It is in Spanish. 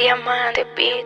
Diamante Beat.